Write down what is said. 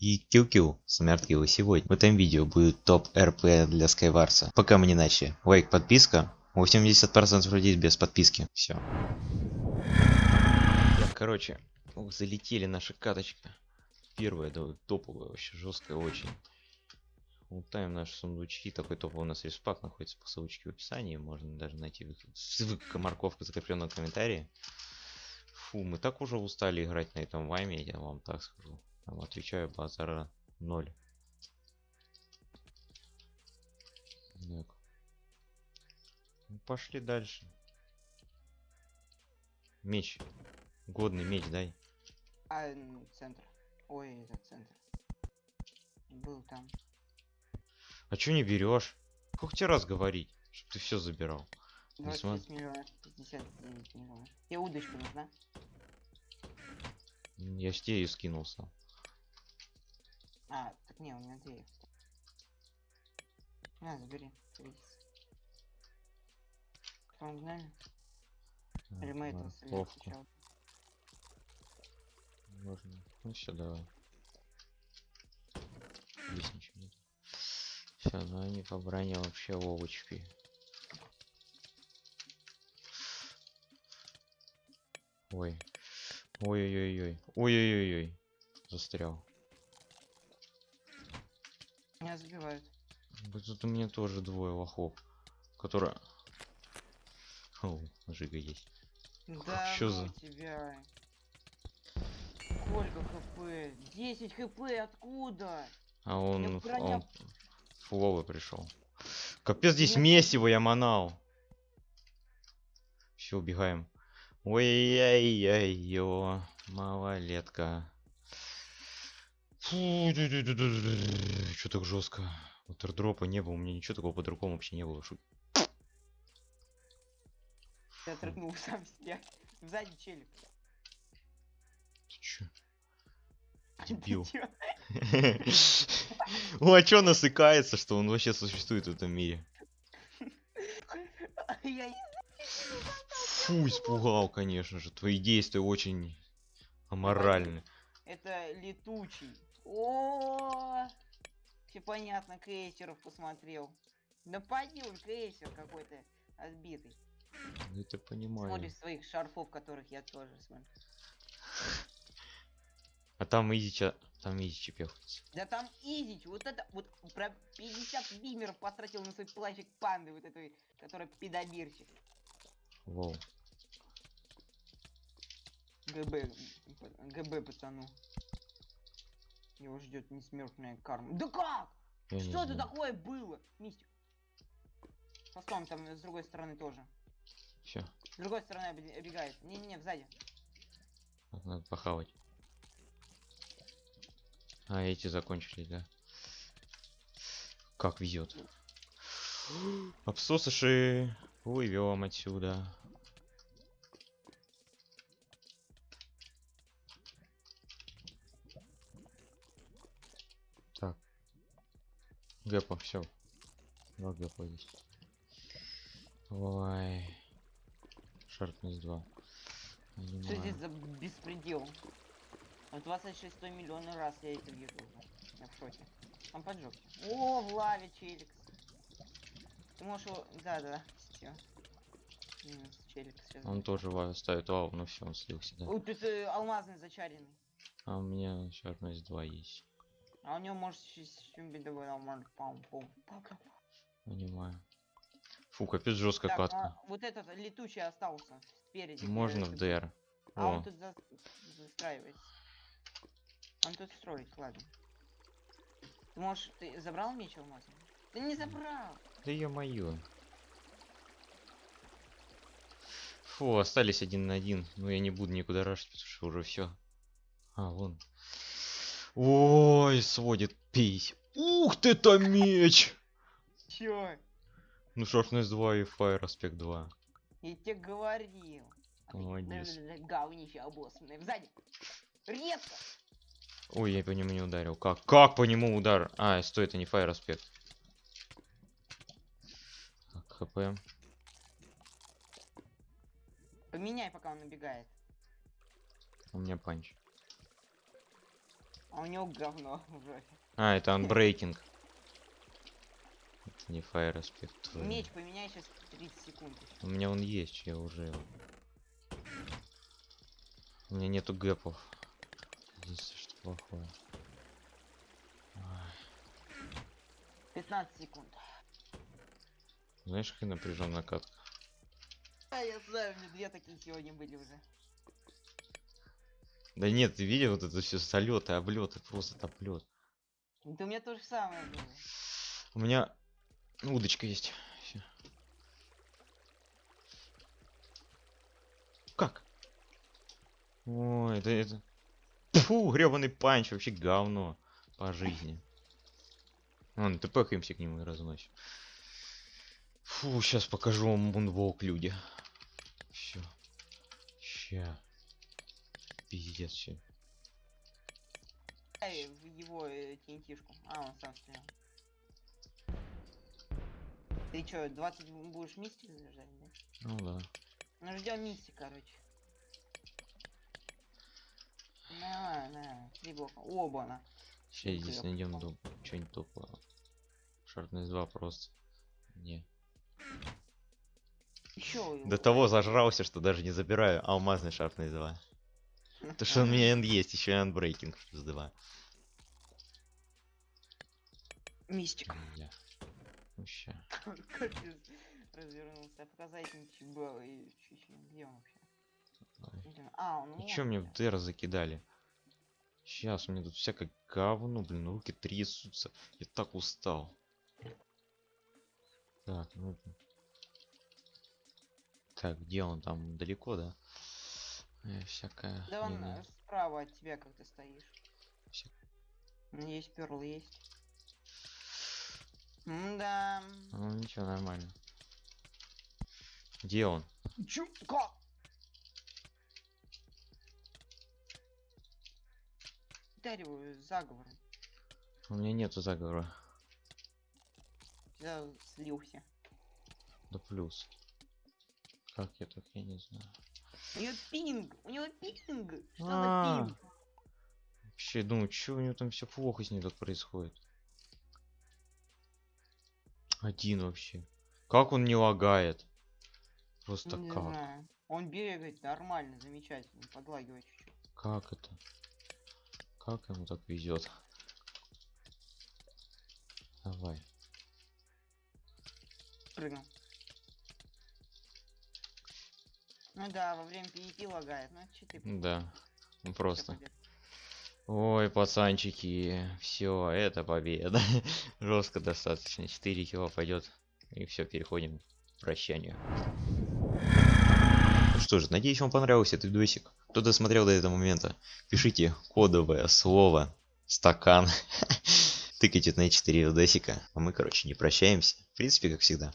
и Кил-Кил, Смерткил. И сегодня в этом видео будет топ РП для SkyWars а. Пока мы не начали. Лайк, подписка. 80% людей без подписки. Все. Короче, ух, залетели наша каточка. Первая, да, топовая, вообще жесткая очень. Лутаем наши сундучки. Такой топовый у нас респак находится по ссылочке в описании. Можно даже найти ссылка, морковка закрепленная в комментарии. Фу, мы так уже устали играть на этом вайме, я вам так скажу. Я вам отвечаю, базара 0. Так. Ну, пошли дальше. Меч. Годный меч, дай. А, м, центр. Ой, это центр. Был там. А чё не берешь? Сколько тебе раз говорить, чтобы ты все забирал? Не 26 миллионов, 59 миллионов. Тебе удочка нужна? Я ж тебе ее скинулся. А, так не, у меня две. На, забери. Кто гнали? Или мы этого сначала? Можно. Ну все, давай. Здесь ничего нет. Все, ну они по броне вообще овощи. Ой. Ой-ой-ой-ой. Ой-ой-ой-ой. Застрял. Меня забивают. Тут у меня тоже двое лохов. Которые... О, жига есть. Да чё ну за- тебя. Сколько хп? 10 хп, откуда? А он, броня- он фуловый пришел. Капец, здесь меня месиво я манал. Все, убегаем. Ой-яй-яй-ё, малолетка. Фу, что так жестко? Утердропа не было, у меня ничего такого по-другому вообще не было. Шу- Я трыкнул сам себя. Сзади челик. Ты чё? Дебил. О, а чё насыкается, что он вообще существует в этом мире? Фу, испугал, конечно же. Твои действия очень аморальны. Это летучий. О, все понятно, крейсеров посмотрел. Да поди он крейсер какой-то отбитый. Ну, Это понимаю. Смотришь своих шарфов, которых я тоже смотрю. А там изи ча... Там изи чепехается. Да там изич, вот это, вот про 50 бимеров потратил на свой плащик панды, вот этой, которая педобирчик. Воу. ГБ, ГБ пацану. Его ждет несмертная карма. Да как? Я Что это знаю. такое было? Мистик. Постом там с другой стороны тоже. Все, С другой стороны обегает. Не-не-не, сзади. надо похавать. А, эти закончились, да? Как везет. Обсосыши. Уйдем отсюда. Гэпа, все. Два гэпа есть. Ой. Шарпнес 2. Что здесь за беспредел? В 26 миллионный раз я это вижу уже. Я в шоке. Он поджег. О, в лаве челикс. Ты можешь его... Да-да, всё. Минус челикс сейчас. Он тоже ставит лаву, но все, он слился, да. Вот тут э, алмазный зачаренный. А у меня Sharpness 2 есть. А у него может бедовой алмаз. Пам, пам, пам, пам. Понимаю. Фу, капец жесткая Так, катка. а вот этот летучий остался спереди. Можно в DR. А он тут за- застраивается. Он тут строит, ладно. Ты можешь, ты забрал меч алмазный? Ты не забрал! да ё-моё. Фу, остались один на один. Но я не буду никуда рашить, потому что уже все. А, вон. Ой, сводит пись. Ух ты, то меч! Чё? Ну, Sharpness 2 и Fire Aspect 2. Я тебе говорил. Молодец. Говнище обоссанное. Сзади. Резко! Ой, я по нему не ударил. Как? Как по нему удар? А, стой, это не Fire Aspect. Так, хп. Поменяй, пока он набегает. У меня панч. А у него говно в жопе. А, это. Это не aspect. твой. Меч поменяй сейчас 30 секунд. У меня он есть, я уже его. У меня нету гэпов. Единственное, что плохое. Ай, 15 секунд. Знаешь, какая напряженная катка? А, я знаю, у меня две такие сегодня были уже. Да нет, ты видел вот это все солеты, облеты, просто топлет. Да у меня то же самое было. У меня удочка есть. Всё. Как? Ой, это это. Фу, гребаный панч, вообще говно по жизни. Ладно, ты пэкаемся к нему и разносим. Фу, сейчас покажу вам мунволк, люди. Все. Ща. Пиздец, все. Эй, в его э, TNT-шку. А, он сам стрелял. Ты чё, 20 будешь мистик заряжать, да? Ну да. Ну ждем мистик, короче. На, на, три блока. Оба-на. Сейчас здесь Хлеб найдем дом. Что-нибудь топовое. Шарпнес 2 просто. Не. Еще До того зажрался, что даже не забираю алмазный шарпнес 2. То, что у меня end есть, еще и unbreaking плюс 2. Мистик. Капец. Развернулся. Показать ничего. И чуть-чуть. Где он вообще? А, он И чё мне в дыр закидали? Сейчас у меня тут всякое говно, блин, руки трясутся. Я так устал. Так, ну... Так, где он там? Далеко, да? Э, всякое... Да он э, справа от тебя, как ты стоишь. Ну, Есть перл, есть. Да. Ну ничего, нормально. Где он? Чё? Как? Дарю заговором. У меня нету заговора. Я слился. Да плюс. Как я так, я не знаю. У него пинг! У него пинг! Что А. за пинг? Вообще, думаю, что у него там все плохо с ним тут происходит. Один вообще. Как он не лагает? Просто Не как? знаю. Он бегает нормально, замечательно, подлагивает чуть-чуть. Как это? Как ему так везет? Давай. Прыгнул. Ну да, во время PvP лагает, ну че ты Да. Ну просто. Ой, пацанчики, все, это победа. Жестко достаточно. 4 кило пойдет. И все, переходим к прощанию. Ну что ж, надеюсь, вам понравился этот видосик. Кто досмотрел до этого момента, пишите кодовое слово стакан. Тыкайте на 4 видосика. А мы, короче, не прощаемся. В принципе, как всегда.